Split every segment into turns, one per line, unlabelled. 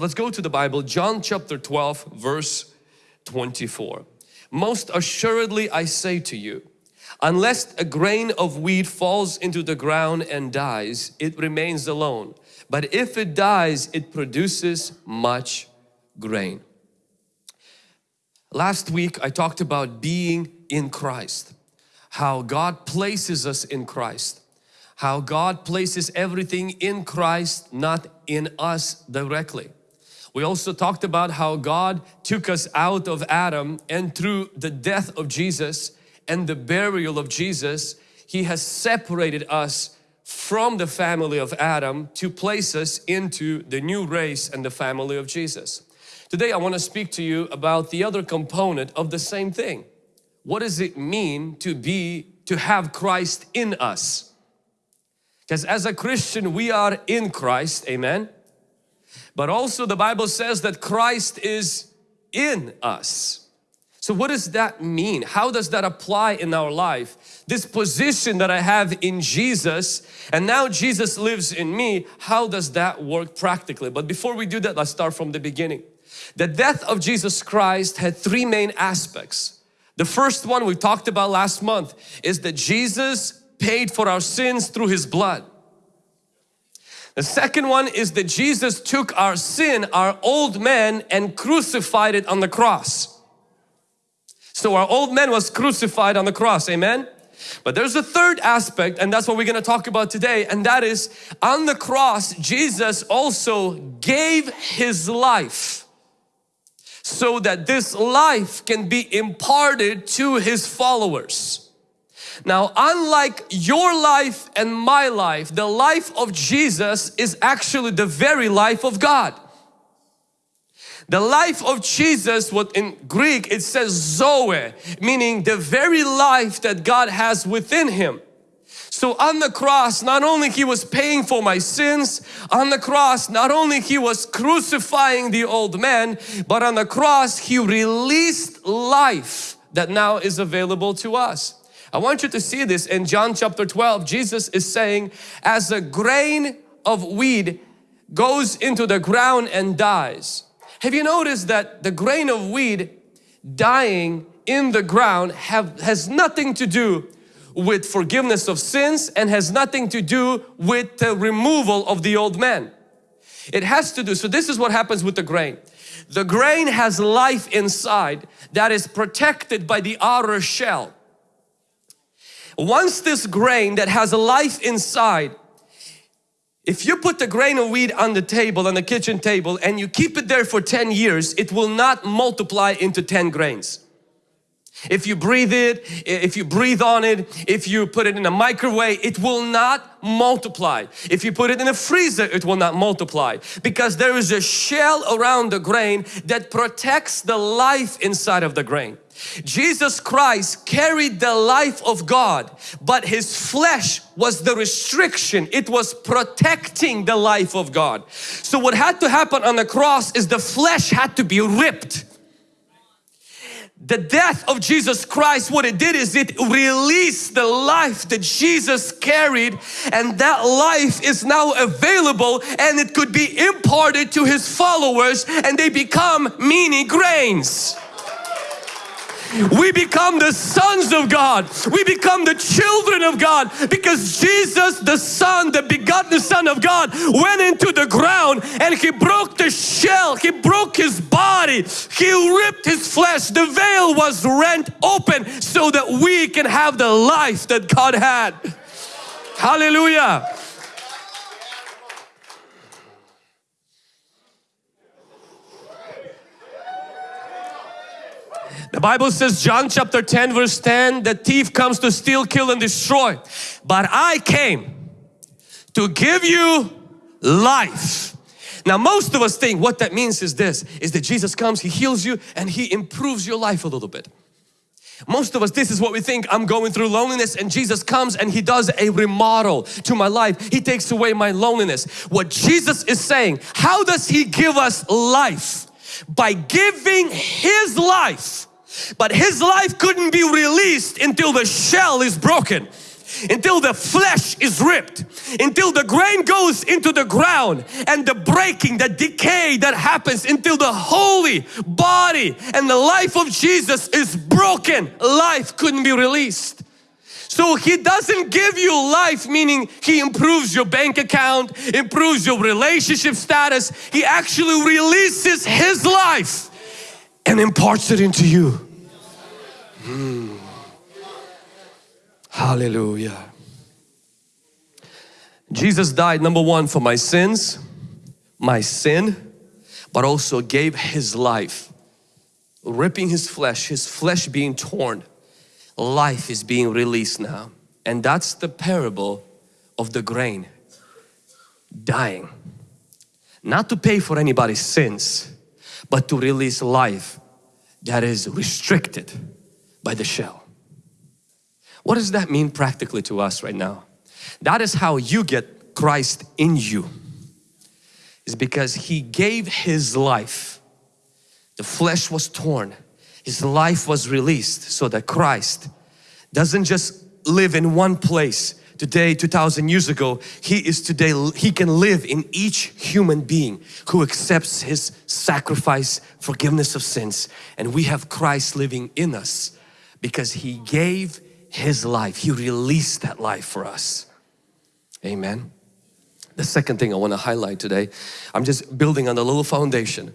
Let's go to the Bible, John chapter 12, verse 24. Most assuredly I say to you, unless a grain of wheat falls into the ground and dies, it remains alone. But if it dies, it produces much grain. Last week I talked about being in Christ, how God places us in Christ, how God places everything in Christ, not in us directly. We also talked about how God took us out of Adam and through the death of Jesus and the burial of Jesus, He has separated us from the family of Adam to place us into the new race and the family of Jesus. Today I want to speak to you about the other component of the same thing. What does it mean to be, to have Christ in us? Because as a Christian we are in Christ, amen? But also the Bible says that Christ is in us. So what does that mean? How does that apply in our life? This position that I have in Jesus and now Jesus lives in me, how does that work practically? But before we do that, let's start from the beginning. The death of Jesus Christ had three main aspects. The first one we talked about last month is that Jesus paid for our sins through His blood. The second one is that Jesus took our sin, our old man and crucified it on the cross. So our old man was crucified on the cross, amen? But there's a third aspect and that's what we're going to talk about today and that is on the cross Jesus also gave His life so that this life can be imparted to His followers. Now, unlike your life and my life, the life of Jesus is actually the very life of God. The life of Jesus, what in Greek it says Zoe, meaning the very life that God has within Him. So on the cross, not only He was paying for my sins, on the cross, not only He was crucifying the old man, but on the cross He released life that now is available to us. I want you to see this in John chapter 12. Jesus is saying, as a grain of weed goes into the ground and dies. Have you noticed that the grain of weed dying in the ground have, has nothing to do with forgiveness of sins and has nothing to do with the removal of the old man. It has to do, so this is what happens with the grain. The grain has life inside that is protected by the outer shell. Once this grain that has a life inside, if you put the grain of wheat on the table, on the kitchen table and you keep it there for 10 years, it will not multiply into 10 grains. If you breathe it, if you breathe on it, if you put it in a microwave, it will not multiply. If you put it in a freezer, it will not multiply because there is a shell around the grain that protects the life inside of the grain. Jesus Christ carried the life of God but His flesh was the restriction. It was protecting the life of God. So what had to happen on the cross is the flesh had to be ripped. The death of Jesus Christ, what it did is it released the life that Jesus carried and that life is now available and it could be imparted to His followers and they become mini grains we become the sons of God. We become the children of God because Jesus, the Son, the begotten Son of God, went into the ground and He broke the shell. He broke His body. He ripped His flesh. The veil was rent open so that we can have the life that God had. Hallelujah. The Bible says John chapter 10 verse 10 the thief comes to steal kill and destroy. But I came to give you life. Now most of us think what that means is this is that Jesus comes he heals you and he improves your life a little bit. Most of us this is what we think I'm going through loneliness and Jesus comes and he does a remodel to my life. He takes away my loneliness. What Jesus is saying how does he give us life? By giving his life but his life couldn't be released until the shell is broken. until the flesh is ripped, until the grain goes into the ground and the breaking, the decay that happens until the holy body and the life of Jesus is broken, life couldn't be released. So He doesn't give you life meaning He improves your bank account, improves your relationship status. He actually releases His life and imparts it into you. Hmm. Hallelujah. Jesus died number one for my sins, my sin, but also gave His life, ripping His flesh, His flesh being torn. Life is being released now. And that's the parable of the grain dying. Not to pay for anybody's sins, but to release life that is restricted by the shell. What does that mean practically to us right now? That is how you get Christ in you. Is because He gave His life. The flesh was torn. His life was released so that Christ doesn't just live in one place today 2000 years ago he is today he can live in each human being who accepts his sacrifice forgiveness of sins. And we have Christ living in us because he gave his life. He released that life for us. Amen. The second thing I want to highlight today I'm just building on a little foundation.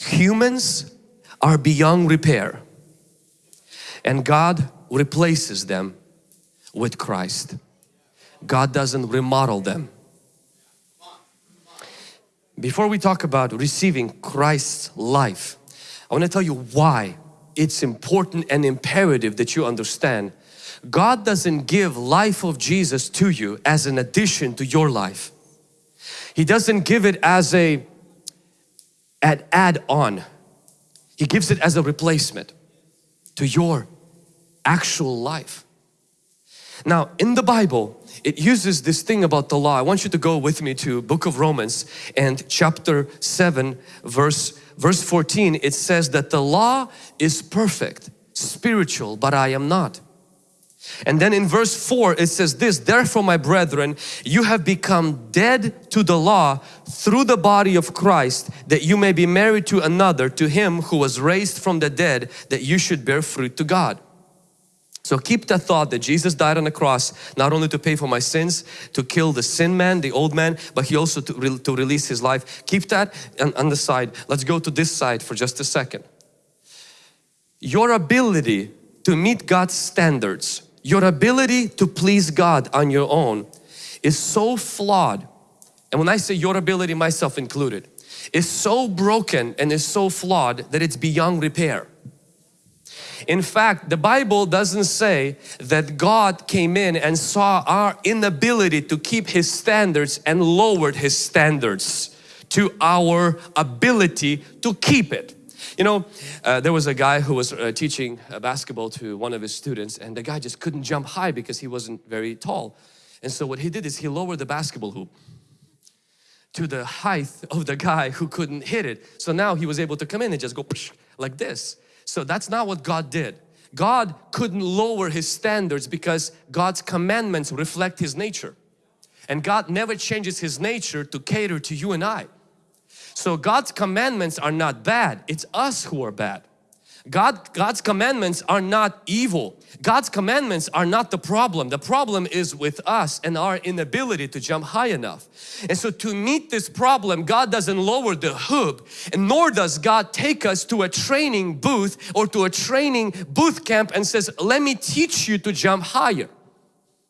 Humans are beyond repair. And God replaces them with Christ God doesn't remodel them. Before we talk about receiving Christ's life, I want to tell you why it's important and imperative that you understand God doesn't give life of Jesus to you as an addition to your life. He doesn't give it as a add, add on. He gives it as a replacement to your actual life. Now in the Bible, it uses this thing about the law. I want you to go with me to book of Romans and chapter 7 verse, verse 14. It says that the law is perfect, spiritual, but I am not. And then in verse 4 it says this, Therefore my brethren, you have become dead to the law through the body of Christ that you may be married to another, to him who was raised from the dead that you should bear fruit to God. So keep that thought that Jesus died on the cross not only to pay for my sins, to kill the sin man, the old man, but He also to, re to release His life. Keep that on, on the side. Let's go to this side for just a second. Your ability to meet God's standards, your ability to please God on your own is so flawed. And when I say your ability, myself included, is so broken and is so flawed that it's beyond repair. In fact, the Bible doesn't say that God came in and saw our inability to keep His standards and lowered His standards to our ability to keep it. You know, uh, there was a guy who was uh, teaching uh, basketball to one of his students and the guy just couldn't jump high because he wasn't very tall. And so what he did is he lowered the basketball hoop to the height of the guy who couldn't hit it. So now he was able to come in and just go like this. So that's not what God did. God couldn't lower His standards because God's commandments reflect His nature. And God never changes His nature to cater to you and I. So God's commandments are not bad, it's us who are bad. God, God's commandments are not evil. God's commandments are not the problem. The problem is with us and our inability to jump high enough. And so to meet this problem, God doesn't lower the hoop and nor does God take us to a training booth or to a training booth camp and says, let me teach you to jump higher.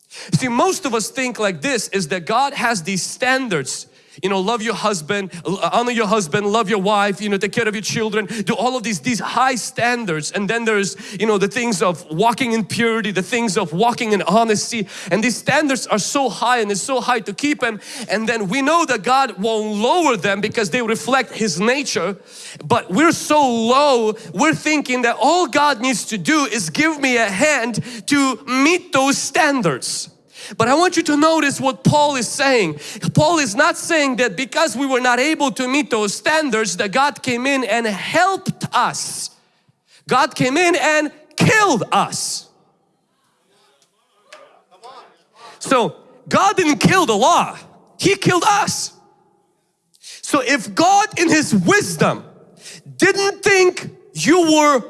See, most of us think like this is that God has these standards you know love your husband uh, honor your husband love your wife you know take care of your children do all of these these high standards. And then there's you know the things of walking in purity the things of walking in honesty. And these standards are so high and it's so high to keep them. And then we know that God won't lower them because they reflect his nature. But we're so low we're thinking that all God needs to do is give me a hand to meet those standards but I want you to notice what Paul is saying. Paul is not saying that because we were not able to meet those standards that God came in and helped us. God came in and killed us. So God didn't kill the law, He killed us. So if God in His wisdom didn't think you were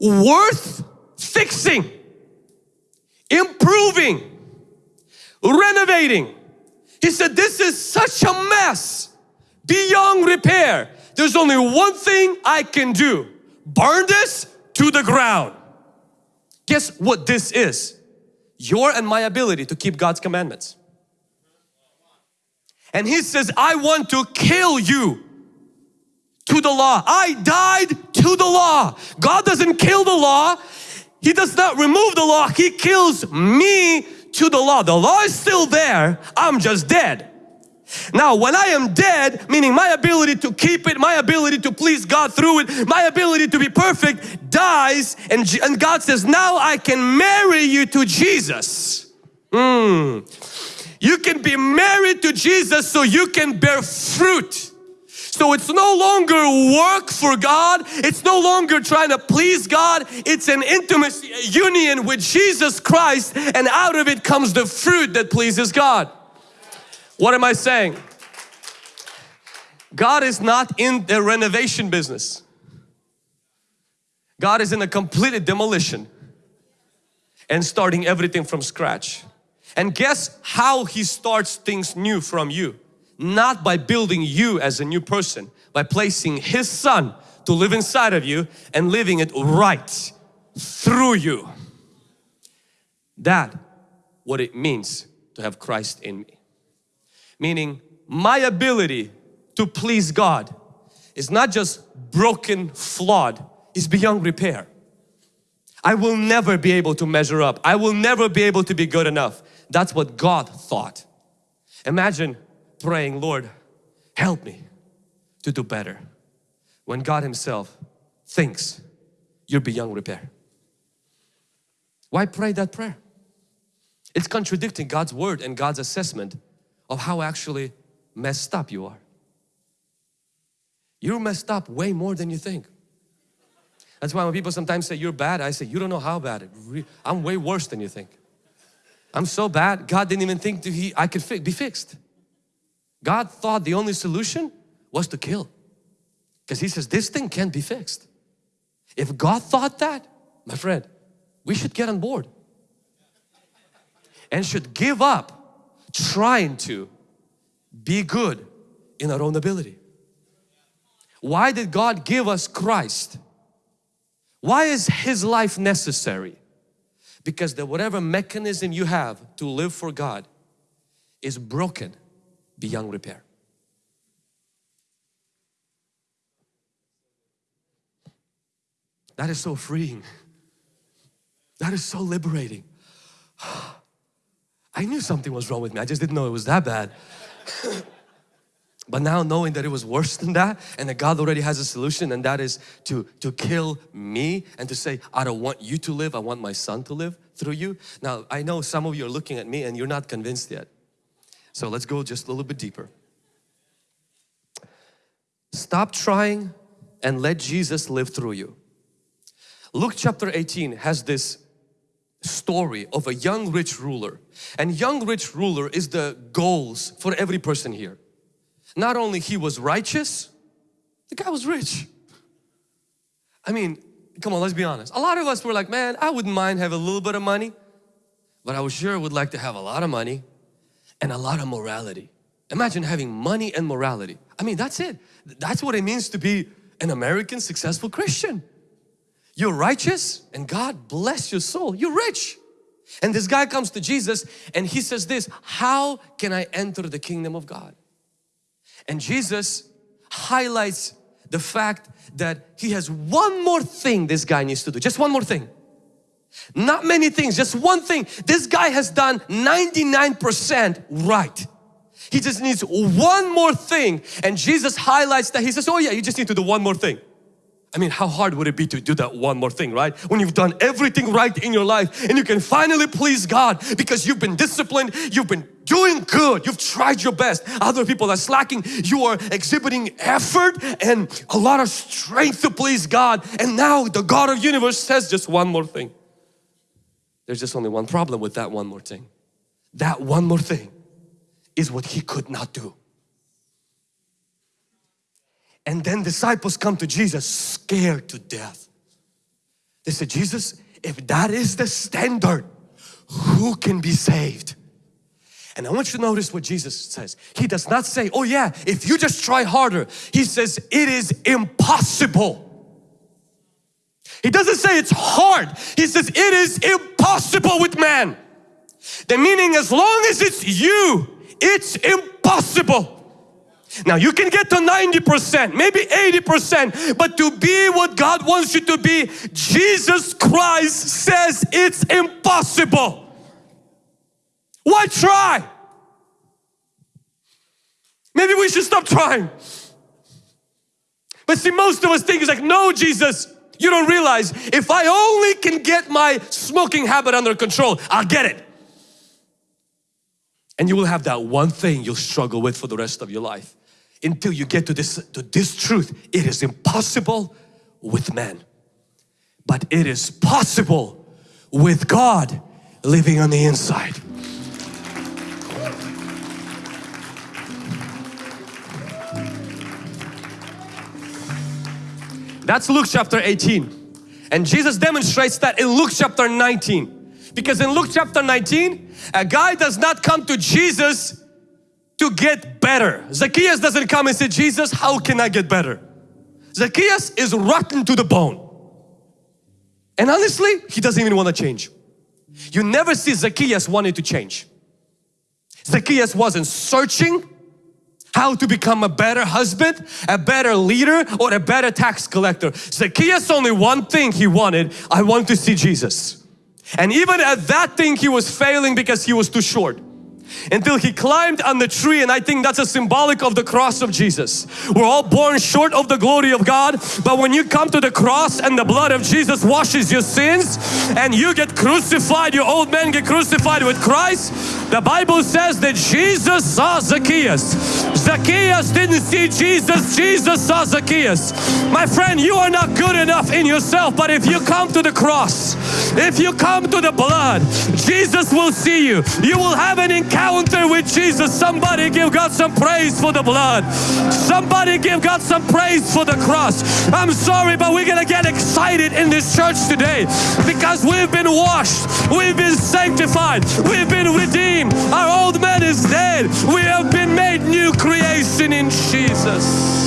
worth fixing, improving, renovating, He said this is such a mess beyond repair. There's only one thing I can do. Burn this to the ground. Guess what this is? Your and my ability to keep God's commandments. And He says, I want to kill you to the law. I died to the law. God doesn't kill the law. He does not remove the law. He kills me to the law. The law is still there. I'm just dead. Now when I am dead, meaning my ability to keep it, my ability to please God through it, my ability to be perfect dies and, and God says, now I can marry you to Jesus. Mm. You can be married to Jesus so you can bear fruit. So it's no longer work for God. It's no longer trying to please God. It's an intimacy, union with Jesus Christ and out of it comes the fruit that pleases God. What am I saying? God is not in the renovation business. God is in a completed demolition and starting everything from scratch. And guess how He starts things new from you? Not by building you as a new person, by placing His Son to live inside of you and living it right through you. That what it means to have Christ in me. Meaning my ability to please God is not just broken, flawed, it's beyond repair. I will never be able to measure up. I will never be able to be good enough. That's what God thought. Imagine praying, Lord, help me to do better. When God Himself thinks you're beyond repair. Why pray that prayer? It's contradicting God's word and God's assessment of how actually messed up you are. You're messed up way more than you think. That's why when people sometimes say you're bad, I say you don't know how bad. I'm way worse than you think. I'm so bad, God didn't even think he, I could fi be fixed. God thought the only solution was to kill. Because He says this thing can't be fixed. If God thought that, my friend, we should get on board and should give up trying to be good in our own ability. Why did God give us Christ? Why is His life necessary? Because the whatever mechanism you have to live for God is broken beyond repair. That is so freeing. That is so liberating. I knew something was wrong with me. I just didn't know it was that bad. but now knowing that it was worse than that and that God already has a solution and that is to, to kill me and to say, I don't want you to live, I want my son to live through you. Now I know some of you are looking at me and you're not convinced yet. So let's go just a little bit deeper. Stop trying and let Jesus live through you. Luke chapter 18 has this story of a young rich ruler. And young rich ruler is the goals for every person here. Not only he was righteous the guy was rich. I mean come on let's be honest. A lot of us were like man I wouldn't mind having a little bit of money but I was sure would like to have a lot of money and a lot of morality imagine having money and morality I mean that's it that's what it means to be an American successful Christian you're righteous and God bless your soul. You're rich. And this guy comes to Jesus and he says this, how can I enter the kingdom of God? And Jesus highlights the fact that he has one more thing this guy needs to do, just one more thing. Not many things, just one thing. This guy has done 99% right. He just needs one more thing and Jesus highlights that. He says, oh yeah, you just need to do one more thing. I mean, how hard would it be to do that one more thing, right? When you've done everything right in your life and you can finally please God because you've been disciplined, you've been doing good, you've tried your best. Other people are slacking, you are exhibiting effort and a lot of strength to please God. And now the God of universe says just one more thing. There's just only one problem with that one more thing. that one more thing is what he could not do. And then disciples come to Jesus scared to death. They said, Jesus, if that is the standard, who can be saved? And I want you to notice what Jesus says. He does not say, oh yeah, if you just try harder. He says, it is impossible. He doesn't say it's hard. He says, it is impossible with man. The meaning, as long as it's you, it's impossible. Now you can get to 90%, maybe 80%, but to be what God wants you to be, Jesus Christ says it's impossible. Why try? Maybe we should stop trying. But see, most of us think it's like, no, Jesus, you don't realize if I only can get my smoking habit under control, I'll get it. And you will have that one thing you'll struggle with for the rest of your life until you get to this, to this truth. It is impossible with man, but it is possible with God living on the inside. That's Luke chapter 18. And Jesus demonstrates that in Luke chapter 19. Because in Luke chapter 19, a guy does not come to Jesus to get better. Zacchaeus doesn't come and say, Jesus, how can I get better? Zacchaeus is rotten to the bone. And honestly, he doesn't even want to change. You never see Zacchaeus wanting to change. Zacchaeus wasn't searching how to become a better husband, a better leader, or a better tax collector. Zacchaeus only one thing he wanted, I want to see Jesus. And even at that thing he was failing because he was too short until he climbed on the tree and I think that's a symbolic of the cross of Jesus. We're all born short of the glory of God but when you come to the cross and the blood of Jesus washes your sins and you get crucified, your old man get crucified with Christ, the Bible says that Jesus saw Zacchaeus. Zacchaeus didn't see Jesus, Jesus saw Zacchaeus. My friend, you are not good enough in yourself but if you come to the cross, if you come to the blood, Jesus will see you. You will have an encounter with Jesus. Somebody give God some praise for the blood. Somebody give God some praise for the cross. I'm sorry, but we're gonna get excited in this church today because we've been washed, we've been sanctified, we've been redeemed. Our old man is dead. We have been made new creation in Jesus.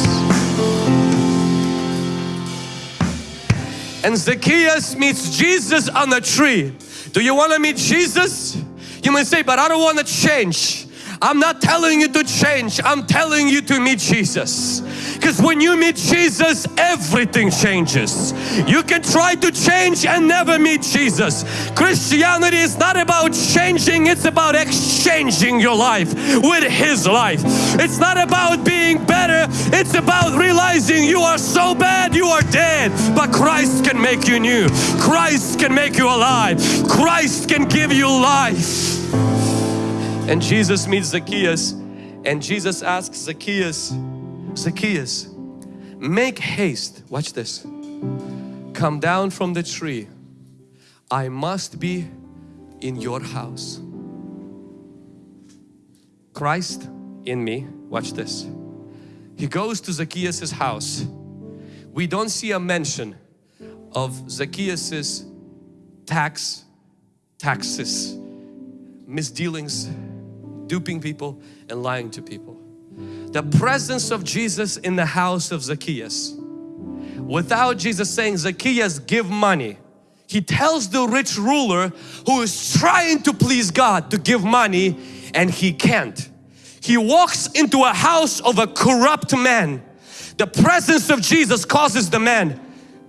And Zacchaeus meets Jesus on the tree. Do you want to meet Jesus? You may say, but I don't want to change. I'm not telling you to change. I'm telling you to meet Jesus. Because when you meet Jesus, everything changes. You can try to change and never meet Jesus. Christianity is not about changing, it's about exchanging your life with His life. It's not about being better, it's about realizing you are so bad, you are dead. But Christ can make you new. Christ can make you alive. Christ can give you life. And Jesus meets Zacchaeus and Jesus asks Zacchaeus, Zacchaeus, make haste, watch this, come down from the tree. I must be in your house. Christ in me, watch this. He goes to Zacchaeus' house. We don't see a mention of Zacchaeus' tax, taxes, misdealings, duping people and lying to people. The presence of Jesus in the house of Zacchaeus. Without Jesus saying, Zacchaeus give money. He tells the rich ruler who is trying to please God to give money and he can't. He walks into a house of a corrupt man. The presence of Jesus causes the man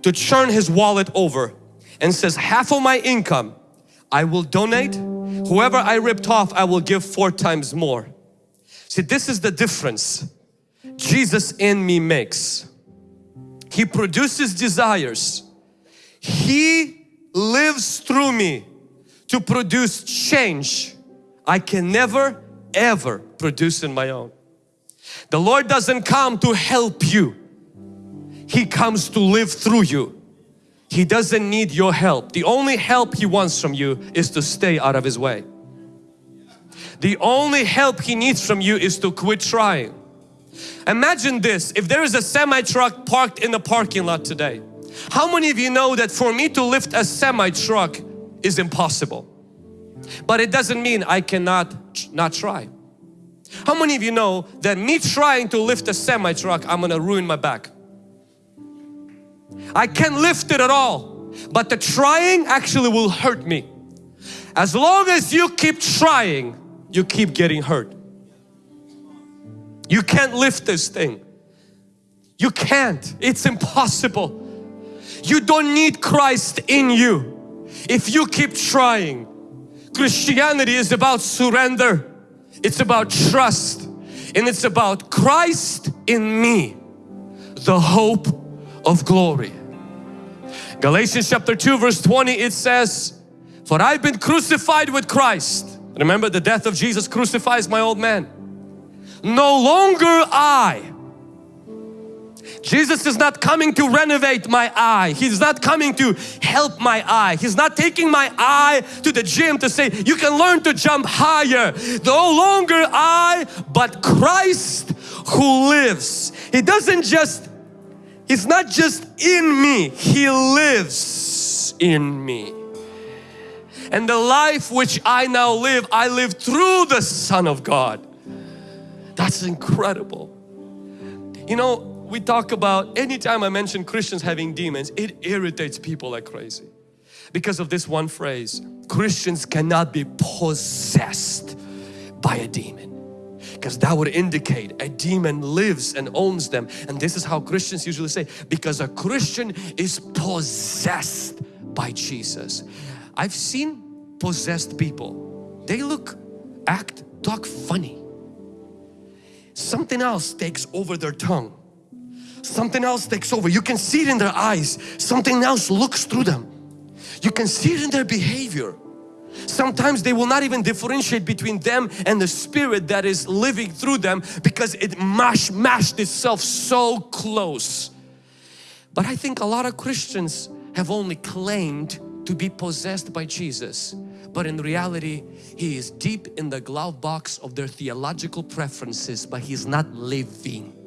to turn his wallet over and says half of my income I will donate Whoever I ripped off, I will give four times more. See, this is the difference Jesus in me makes. He produces desires. He lives through me to produce change I can never ever produce in my own. The Lord doesn't come to help you. He comes to live through you. He doesn't need your help. The only help He wants from you is to stay out of His way. the only help He needs from you is to quit trying. Imagine this, if there is a semi-truck parked in the parking lot today, how many of you know that for me to lift a semi-truck is impossible? But it doesn't mean I cannot not try. How many of you know that me trying to lift a semi-truck, I'm gonna ruin my back? I can't lift it at all, but the trying actually will hurt me. As long as you keep trying, you keep getting hurt. You can't lift this thing. You can't. It's impossible. You don't need Christ in you. If you keep trying, Christianity is about surrender. It's about trust. And it's about Christ in me, the hope of glory. Galatians chapter 2 verse 20 it says, For I've been crucified with Christ. Remember the death of Jesus crucifies my old man. No longer I. Jesus is not coming to renovate my eye. He's not coming to help my eye. He's not taking my eye to the gym to say, you can learn to jump higher. No longer I, but Christ who lives. He doesn't just He's not just in me, He lives in me. And the life which I now live, I live through the Son of God. That's incredible. You know, we talk about, anytime I mention Christians having demons, it irritates people like crazy. Because of this one phrase, Christians cannot be possessed by a demon because that would indicate a demon lives and owns them and this is how Christians usually say because a Christian is possessed by Jesus. I've seen possessed people. They look, act, talk funny. Something else takes over their tongue. Something else takes over. You can see it in their eyes. Something else looks through them. You can see it in their behavior. Sometimes they will not even differentiate between them and the spirit that is living through them because it mash, mashed itself so close. But I think a lot of Christians have only claimed to be possessed by Jesus. But in reality, He is deep in the glove box of their theological preferences, but He's not living.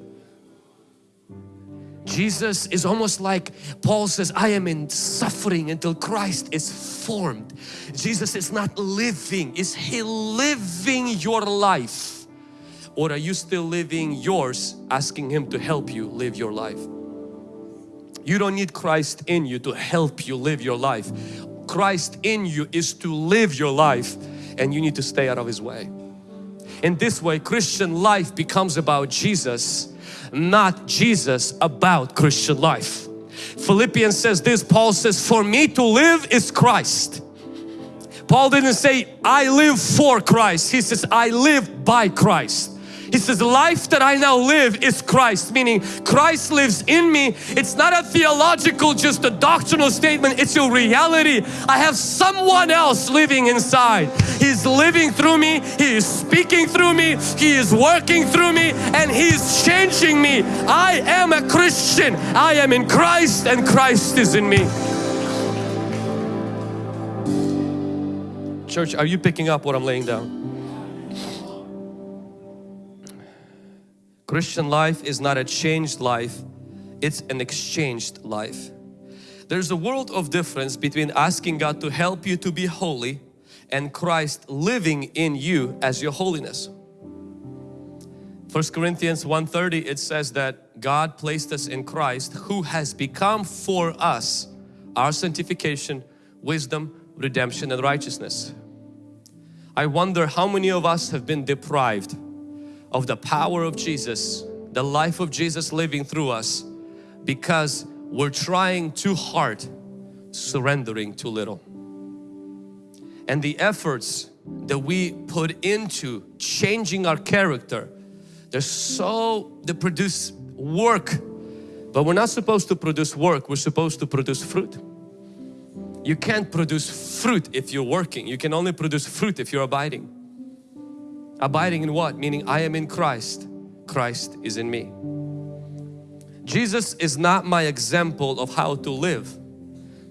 Jesus is almost like Paul says, I am in suffering until Christ is formed. Jesus is not living. Is He living your life? Or are you still living yours, asking Him to help you live your life? You don't need Christ in you to help you live your life. Christ in you is to live your life and you need to stay out of His way. In this way, Christian life becomes about Jesus not Jesus about Christian life. Philippians says this, Paul says, for me to live is Christ. Paul didn't say, I live for Christ. He says, I live by Christ. He says, life that I now live is Christ, meaning Christ lives in me. It's not a theological, just a doctrinal statement. It's a reality. I have someone else living inside. He's living through me. He is speaking through me. He is working through me and He's changing me. I am a Christian. I am in Christ and Christ is in me. Church, are you picking up what I'm laying down? Christian life is not a changed life, it's an exchanged life. There's a world of difference between asking God to help you to be holy and Christ living in you as your holiness. 1 Corinthians 1.30 it says that God placed us in Christ who has become for us our sanctification, wisdom, redemption and righteousness. I wonder how many of us have been deprived of the power of Jesus, the life of Jesus living through us because we're trying too hard, surrendering too little. And the efforts that we put into changing our character, they're so, they produce work. But we're not supposed to produce work, we're supposed to produce fruit. You can't produce fruit if you're working. You can only produce fruit if you're abiding. Abiding in what? Meaning I am in Christ, Christ is in me. Jesus is not my example of how to live.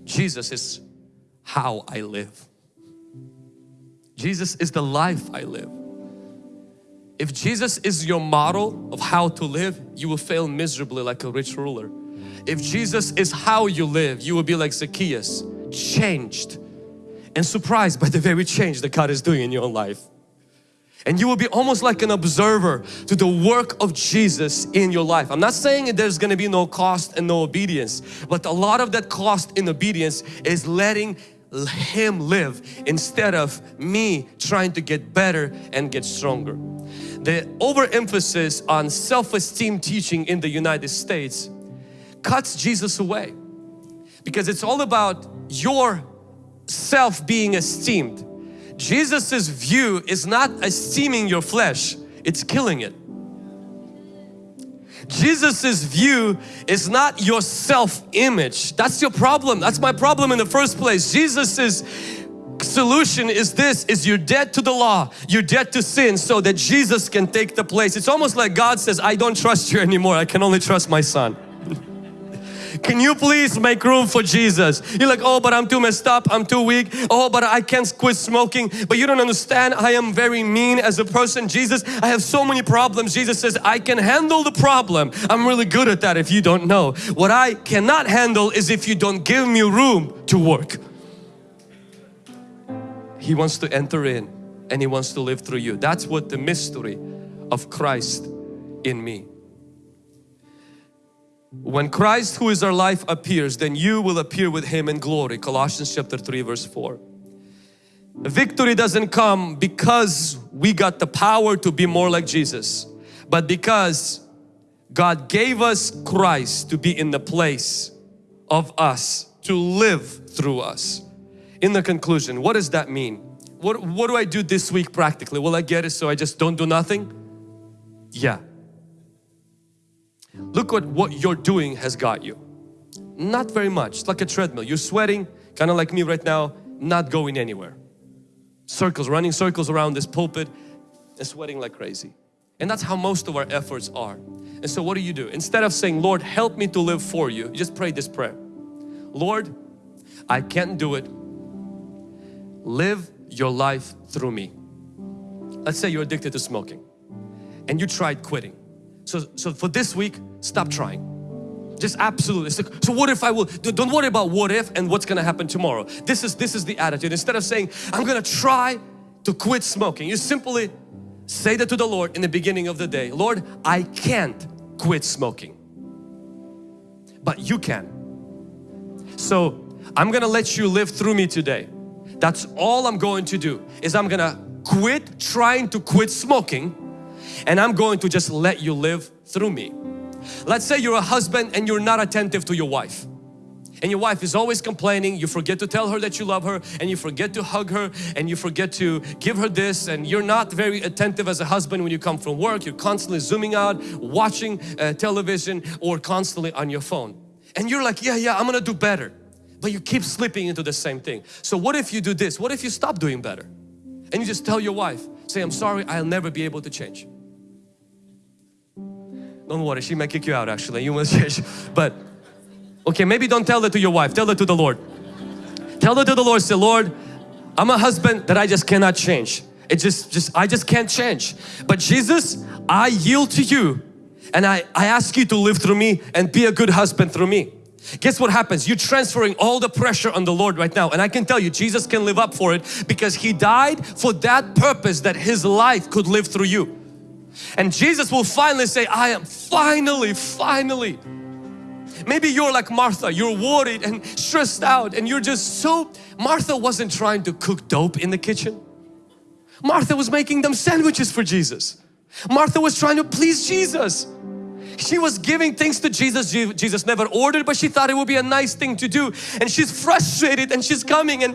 Jesus is how I live. Jesus is the life I live. If Jesus is your model of how to live, you will fail miserably like a rich ruler. If Jesus is how you live, you will be like Zacchaeus, changed and surprised by the very change that God is doing in your life. And you will be almost like an observer to the work of Jesus in your life. I'm not saying there's going to be no cost and no obedience, but a lot of that cost in obedience is letting Him live instead of me trying to get better and get stronger the overemphasis on self-esteem teaching in the United States cuts Jesus away because it's all about your self being esteemed. Jesus's view is not esteeming your flesh, it's killing it. Jesus's view is not your self-image. That's your problem. That's my problem in the first place. Jesus's solution is this is you're dead to the law you're dead to sin so that Jesus can take the place it's almost like God says I don't trust you anymore I can only trust my son can you please make room for Jesus? You're like oh but I'm too messed up. I'm too weak. Oh but I can't quit smoking. But you don't understand. I am very mean as a person. Jesus I have so many problems. Jesus says I can handle the problem. I'm really good at that if you don't know. What I cannot handle is if you don't give me room to work. He wants to enter in and He wants to live through you. That's what the mystery of Christ in me. When Christ who is our life appears, then you will appear with Him in glory. Colossians chapter 3 verse 4. Victory doesn't come because we got the power to be more like Jesus, but because God gave us Christ to be in the place of us, to live through us in the conclusion, what does that mean? What, what do I do this week practically? Will I get it so I just don't do nothing? Yeah. Look what what you're doing has got you. Not very much, it's like a treadmill. You're sweating, kind of like me right now, not going anywhere. Circles, running circles around this pulpit and sweating like crazy. And that's how most of our efforts are. And so what do you do? Instead of saying, Lord, help me to live for you, you just pray this prayer. Lord, I can't do it live your life through me. Let's say you're addicted to smoking and you tried quitting. So, so for this week, stop trying. Just absolutely. So what if I will, don't worry about what if and what's gonna happen tomorrow. This is, this is the attitude. Instead of saying, I'm gonna try to quit smoking, you simply say that to the Lord in the beginning of the day. Lord, I can't quit smoking, but you can. So I'm gonna let you live through me today. That's all I'm going to do is I'm gonna quit trying to quit smoking and I'm going to just let you live through me. Let's say you're a husband and you're not attentive to your wife and your wife is always complaining you forget to tell her that you love her and you forget to hug her and you forget to give her this and you're not very attentive as a husband when you come from work you're constantly zooming out watching uh, television or constantly on your phone and you're like yeah yeah I'm gonna do better but you keep slipping into the same thing. So what if you do this? What if you stop doing better? And you just tell your wife, say, I'm sorry, I'll never be able to change. Don't worry, she may kick you out actually, you must change. But, okay, maybe don't tell it to your wife, tell it to the Lord. Tell it to the Lord, say, Lord, I'm a husband that I just cannot change. It just, just, I just can't change. But Jesus, I yield to you and I, I ask you to live through me and be a good husband through me. Guess what happens? You're transferring all the pressure on the Lord right now and I can tell you Jesus can live up for it because He died for that purpose that His life could live through you. And Jesus will finally say, I am finally, finally. Maybe you're like Martha, you're worried and stressed out and you're just so... Martha wasn't trying to cook dope in the kitchen. Martha was making them sandwiches for Jesus. Martha was trying to please Jesus. She was giving things to Jesus. Jesus never ordered, but she thought it would be a nice thing to do. And she's frustrated and she's coming and,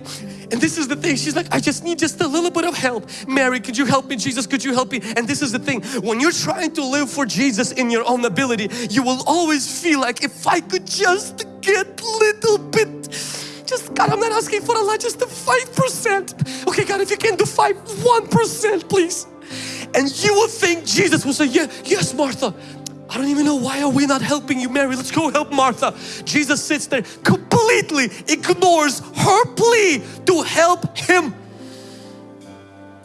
and this is the thing. She's like, I just need just a little bit of help. Mary, could you help me? Jesus, could you help me? And this is the thing. When you're trying to live for Jesus in your own ability, you will always feel like if I could just get little bit just God I'm not asking for a lot just the 5% okay God if you can do 5 1% please and you will think Jesus will say yeah yes Martha I don't even know why are we not helping you Mary let's go help Martha Jesus sits there completely ignores her plea to help him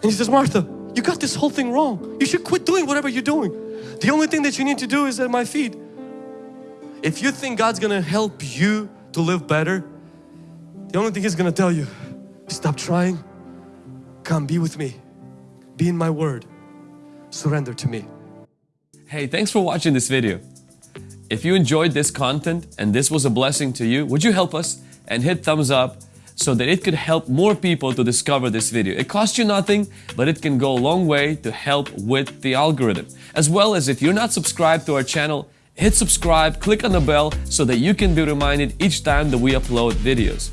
and he says Martha you got this whole thing wrong. You should quit doing whatever you're doing. The only thing that you need to do is at my feet. If you think God's gonna help you to live better, the only thing He's gonna tell you, stop trying, come be with me, be in my word, surrender to me.
Hey, thanks for watching this video. If you enjoyed this content and this was a blessing to you, would you help us and hit thumbs up so that it could help more people to discover this video. It costs you nothing, but it can go a long way to help with the algorithm. As well as if you're not subscribed to our channel, hit subscribe, click on the bell so that you can be reminded each time that we upload videos.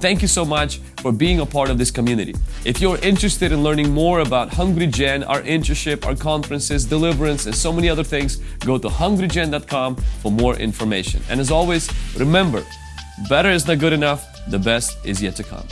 Thank you so much for being a part of this community. If you're interested in learning more about Hungry Gen, our internship, our conferences, deliverance, and so many other things, go to hungrygen.com for more information. And as always, remember, better is not good enough, the best is yet to come.